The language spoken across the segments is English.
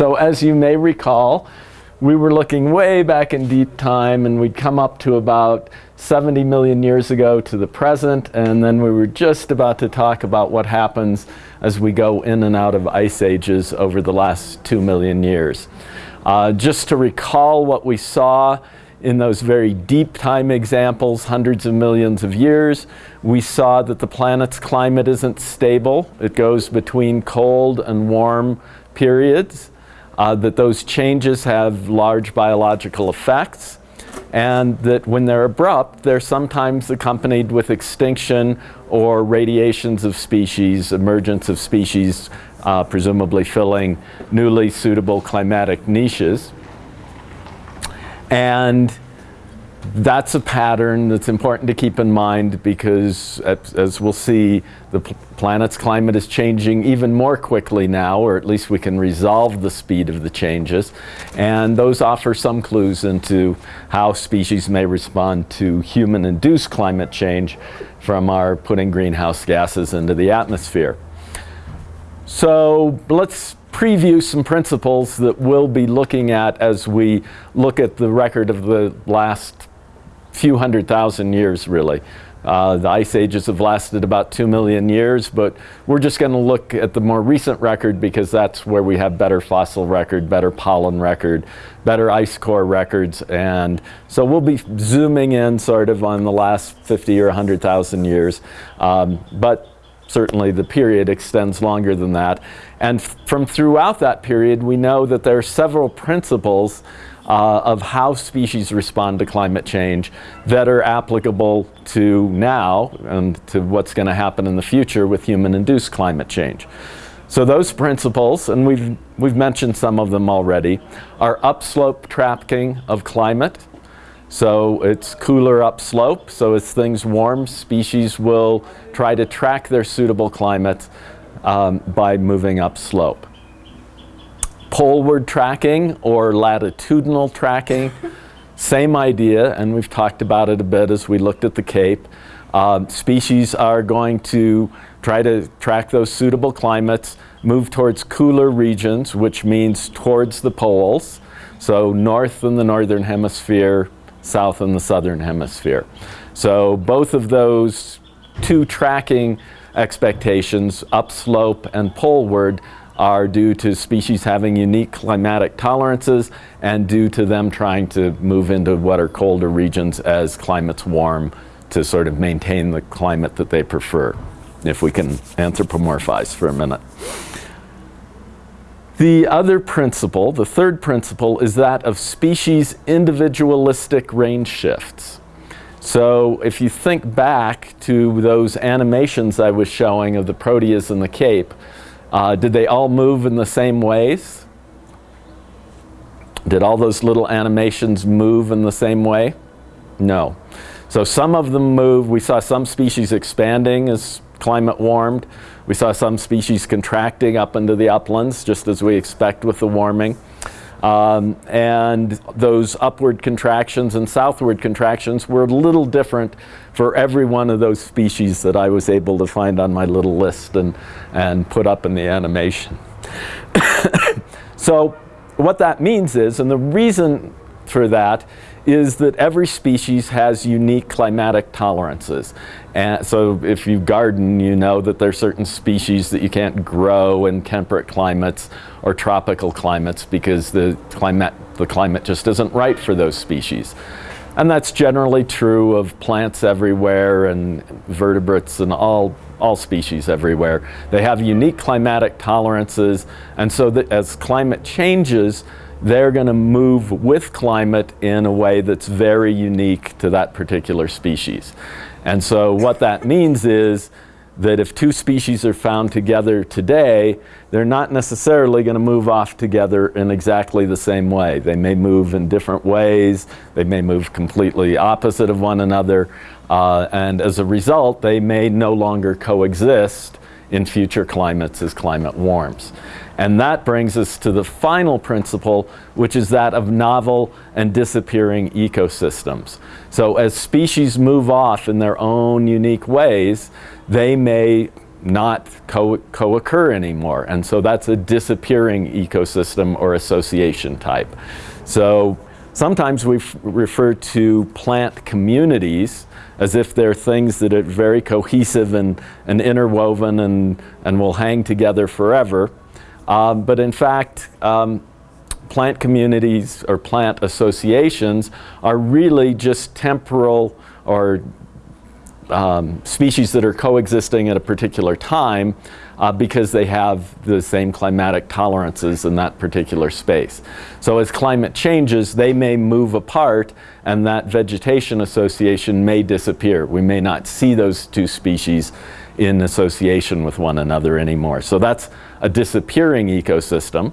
So as you may recall, we were looking way back in deep time and we'd come up to about 70 million years ago to the present and then we were just about to talk about what happens as we go in and out of ice ages over the last 2 million years. Uh, just to recall what we saw in those very deep time examples, hundreds of millions of years, we saw that the planet's climate isn't stable. It goes between cold and warm periods uh, that those changes have large biological effects and that when they're abrupt, they're sometimes accompanied with extinction or radiations of species, emergence of species, uh, presumably filling newly suitable climatic niches. And that's a pattern that's important to keep in mind because as, as we'll see, the planet's climate is changing even more quickly now, or at least we can resolve the speed of the changes. And those offer some clues into how species may respond to human-induced climate change from our putting greenhouse gases into the atmosphere. So let's preview some principles that we'll be looking at as we look at the record of the last few hundred thousand years really. Uh, the ice ages have lasted about two million years, but we're just going to look at the more recent record because that's where we have better fossil record, better pollen record, better ice core records. And so we'll be zooming in sort of on the last 50 or 100,000 years. Um, but certainly the period extends longer than that. And from throughout that period, we know that there are several principles uh, of how species respond to climate change that are applicable to now and to what's going to happen in the future with human-induced climate change. So those principles, and we've, we've mentioned some of them already, are upslope tracking of climate. So it's cooler upslope, so as things warm, species will try to track their suitable climate um, by moving upslope poleward tracking or latitudinal tracking. Same idea, and we've talked about it a bit as we looked at the Cape. Uh, species are going to try to track those suitable climates, move towards cooler regions, which means towards the poles. So north in the northern hemisphere, south in the southern hemisphere. So both of those two tracking expectations, upslope and poleward, are due to species having unique climatic tolerances and due to them trying to move into what are colder regions as climates warm to sort of maintain the climate that they prefer, if we can anthropomorphize for a minute. The other principle, the third principle, is that of species individualistic range shifts. So if you think back to those animations I was showing of the proteas in the Cape, uh, did they all move in the same ways? Did all those little animations move in the same way? No. So some of them move. We saw some species expanding as climate warmed. We saw some species contracting up into the uplands, just as we expect with the warming. Um, and those upward contractions and southward contractions were a little different for every one of those species that I was able to find on my little list and, and put up in the animation. so what that means is, and the reason for that is that every species has unique climatic tolerances. And so if you garden, you know that there are certain species that you can't grow in temperate climates or tropical climates because the climate, the climate just isn't right for those species. And that's generally true of plants everywhere and vertebrates and all, all species everywhere. They have unique climatic tolerances and so that as climate changes, they're going to move with climate in a way that's very unique to that particular species. And so what that means is that if two species are found together today, they're not necessarily going to move off together in exactly the same way. They may move in different ways, they may move completely opposite of one another, uh, and as a result, they may no longer coexist in future climates as climate warms. And that brings us to the final principle, which is that of novel and disappearing ecosystems. So as species move off in their own unique ways, they may not co- co-occur anymore. And so that's a disappearing ecosystem or association type. So sometimes we refer to plant communities as if they're things that are very cohesive and, and interwoven and, and will hang together forever. Um, but in fact, um, plant communities or plant associations are really just temporal or um, species that are coexisting at a particular time uh, because they have the same climatic tolerances in that particular space. So as climate changes, they may move apart and that vegetation association may disappear. We may not see those two species in association with one another anymore. So that's a disappearing ecosystem.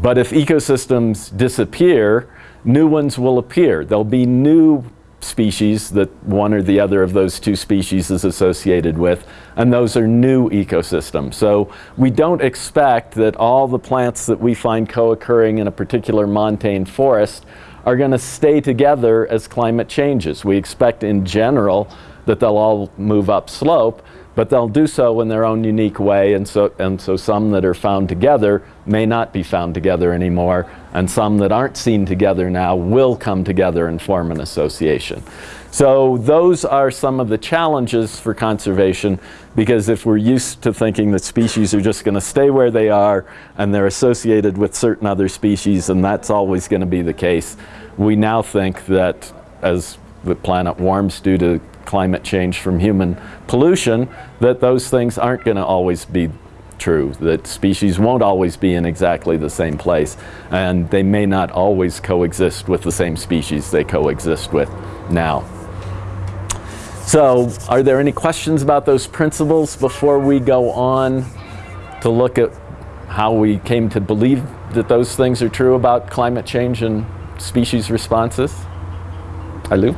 But if ecosystems disappear, new ones will appear. There'll be new species that one or the other of those two species is associated with, and those are new ecosystems. So we don't expect that all the plants that we find co-occurring in a particular montane forest are going to stay together as climate changes. We expect in general that they'll all move up slope, but they'll do so in their own unique way, and so, and so some that are found together may not be found together anymore, and some that aren't seen together now will come together and form an association. So those are some of the challenges for conservation, because if we're used to thinking that species are just going to stay where they are, and they're associated with certain other species, and that's always going to be the case, we now think that as the planet warms due to climate change from human pollution, that those things aren't going to always be true, that species won't always be in exactly the same place, and they may not always coexist with the same species they coexist with now. So, are there any questions about those principles before we go on to look at how we came to believe that those things are true about climate change and species responses? Alu?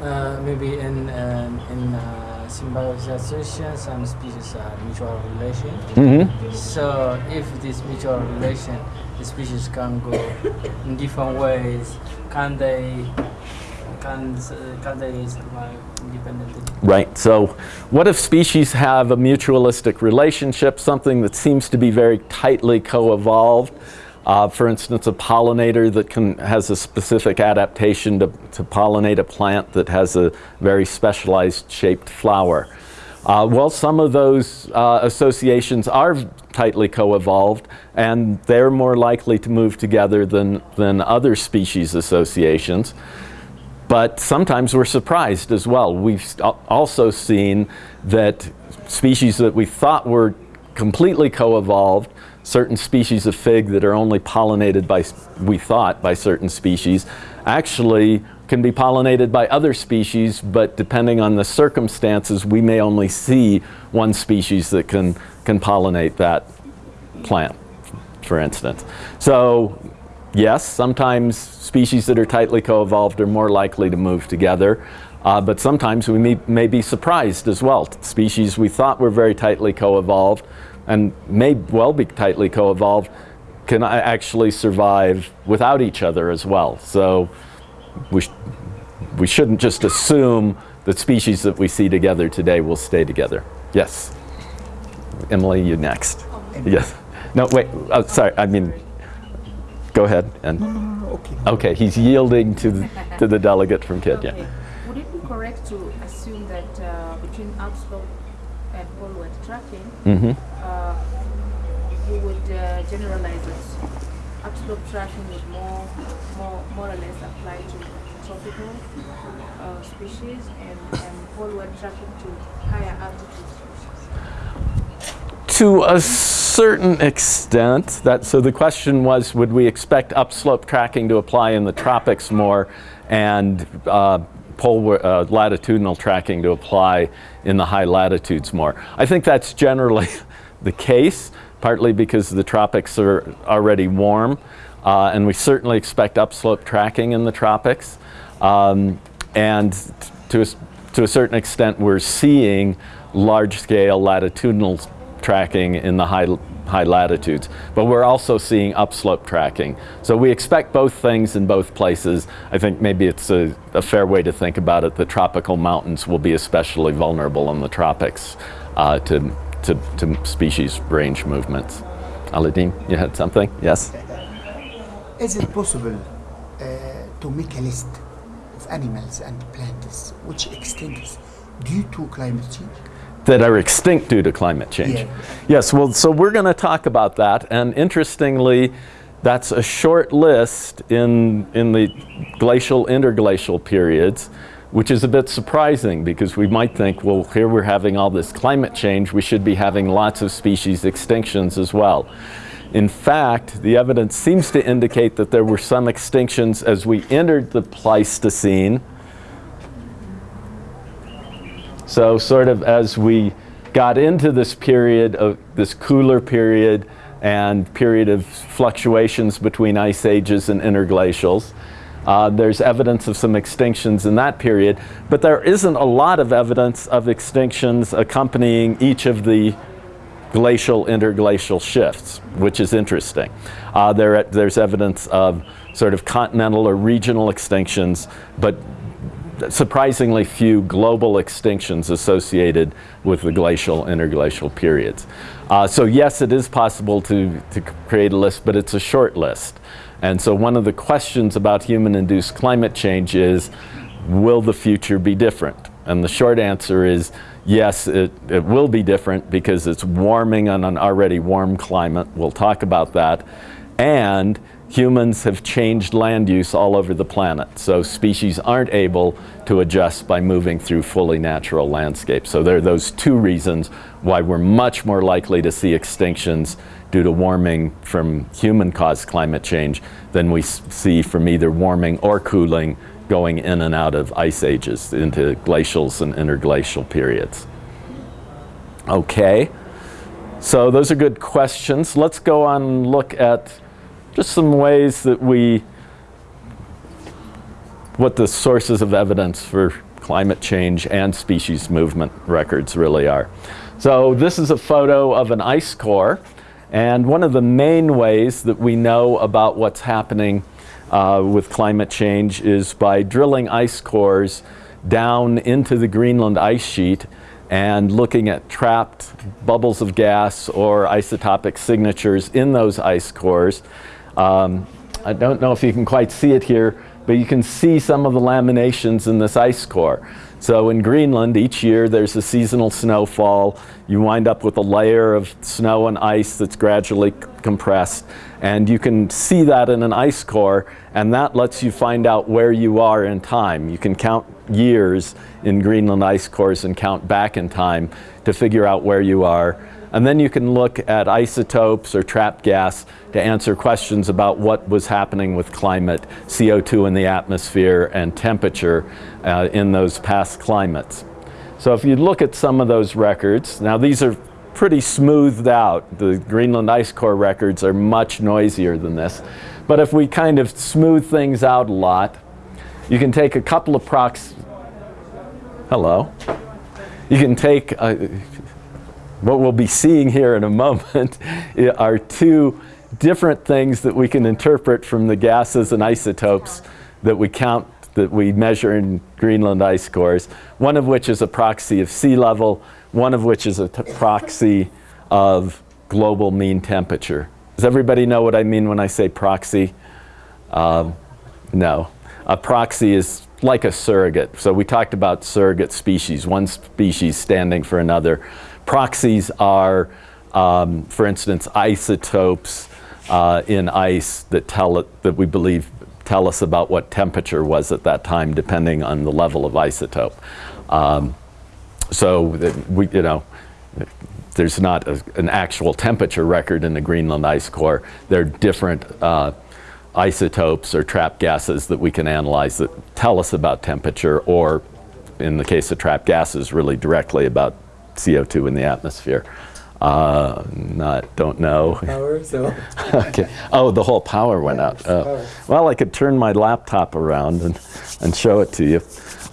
Uh, maybe in um, in uh, symbiosization, some species are mutual relation. Mm-hmm. So if this mutual relation, the species can go in different ways. Can they? Can can they independently? Right. So, what if species have a mutualistic relationship, something that seems to be very tightly co-evolved? Uh, for instance, a pollinator that can, has a specific adaptation to, to pollinate a plant that has a very specialized shaped flower. Uh, well, some of those uh, associations are tightly co-evolved, and they're more likely to move together than, than other species associations. But sometimes we're surprised as well. We've also seen that species that we thought were completely co-evolved certain species of fig that are only pollinated by, we thought, by certain species, actually can be pollinated by other species, but depending on the circumstances, we may only see one species that can, can pollinate that plant, for instance. So yes, sometimes species that are tightly co-evolved are more likely to move together. Uh, but sometimes we may, may, be surprised as well. Species we thought were very tightly co-evolved and may well be tightly co-evolved can actually survive without each other as well. So we, sh we shouldn't just assume that species that we see together today will stay together. Yes. Emily, you next. Yes. No, wait. Oh, sorry. I mean, go ahead. And no, no, no, okay. Okay, he's yielding to the, to the delegate from Kenya. Okay. Would it be correct to assume that uh, between upslope and poleward tracking, Mm-hmm. uh, you would uh, generalize that Upslope tracking would more, more, more or less apply to tropical uh, species and, and poleward tracking to higher altitude species. To a certain extent, that so the question was, would we expect upslope tracking to apply in the tropics more, and uh, pole uh, latitudinal tracking to apply in the high latitudes more? I think that's generally the case, partly because the tropics are already warm, uh, and we certainly expect upslope tracking in the tropics, um, and to a, to a certain extent, we're seeing large-scale latitudinal tracking in the high high latitudes. But we're also seeing upslope tracking. So we expect both things in both places. I think maybe it's a, a fair way to think about it. The tropical mountains will be especially vulnerable in the tropics uh, to, to, to species range movements. Aladdin, you had something? Yes? Is it possible uh, to make a list of animals and plants which extinct due to climate change? That are extinct due to climate change. Yeah. Yes, well, so we're going to talk about that. And interestingly, that's a short list in, in the glacial, interglacial periods, which is a bit surprising because we might think, well, here we're having all this climate change, we should be having lots of species extinctions as well. In fact, the evidence seems to indicate that there were some extinctions as we entered the Pleistocene, so sort of as we got into this period of this cooler period and period of fluctuations between ice ages and interglacials, uh, there's evidence of some extinctions in that period, but there isn't a lot of evidence of extinctions accompanying each of the glacial interglacial shifts, which is interesting. Uh, there, there's evidence of sort of continental or regional extinctions, but surprisingly few global extinctions associated with the glacial interglacial periods. Uh, so yes, it is possible to, to create a list, but it's a short list. And so one of the questions about human-induced climate change is, will the future be different? And the short answer is, yes, it, it will be different because it's warming on an already warm climate. We'll talk about that. And humans have changed land use all over the planet. So species aren't able to adjust by moving through fully natural landscapes. So there are those two reasons why we're much more likely to see extinctions due to warming from human-caused climate change than we see from either warming or cooling going in and out of ice ages into glacials and interglacial periods. Okay, so those are good questions. Let's go on and look at just some ways that we, what the sources of evidence for climate change and species movement records really are. So this is a photo of an ice core and one of the main ways that we know about what's happening uh, with climate change is by drilling ice cores down into the Greenland ice sheet and looking at trapped bubbles of gas or isotopic signatures in those ice cores um, I don't know if you can quite see it here, but you can see some of the laminations in this ice core. So in Greenland, each year there's a seasonal snowfall. You wind up with a layer of snow and ice that's gradually compressed. And you can see that in an ice core, and that lets you find out where you are in time. You can count years in Greenland ice cores and count back in time to figure out where you are. And then you can look at isotopes or trapped gas to answer questions about what was happening with climate, CO2 in the atmosphere, and temperature uh, in those past climates. So if you look at some of those records, now these are pretty smoothed out. The Greenland ice core records are much noisier than this. But if we kind of smooth things out a lot, you can take a couple of prox... Hello. You can take, a, what we'll be seeing here in a moment are two different things that we can interpret from the gases and isotopes that we count, that we measure in Greenland ice cores, one of which is a proxy of sea level, one of which is a proxy of global mean temperature. Does everybody know what I mean when I say proxy? Um, no. A proxy is like a surrogate. So we talked about surrogate species, one species standing for another. Proxies are, um, for instance, isotopes uh, in ice that tell it, that we believe tell us about what temperature was at that time, depending on the level of isotope. Um, so we, you know, there's not a, an actual temperature record in the Greenland ice core. There are different uh, isotopes or trapped gases that we can analyze that tell us about temperature, or in the case of trapped gases, really directly about CO2 in the atmosphere. Uh, not, don't know. Power, so. okay. Oh, the whole power went out. Oh. Well, I could turn my laptop around and, and show it to you.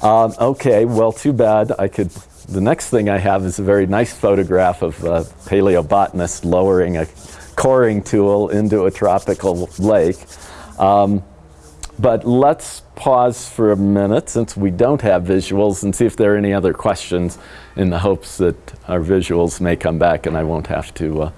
Um, okay, well, too bad. I could. The next thing I have is a very nice photograph of a paleobotanist lowering a coring tool into a tropical lake. Um, but let's pause for a minute since we don't have visuals and see if there are any other questions in the hopes that our visuals may come back and I won't have to uh,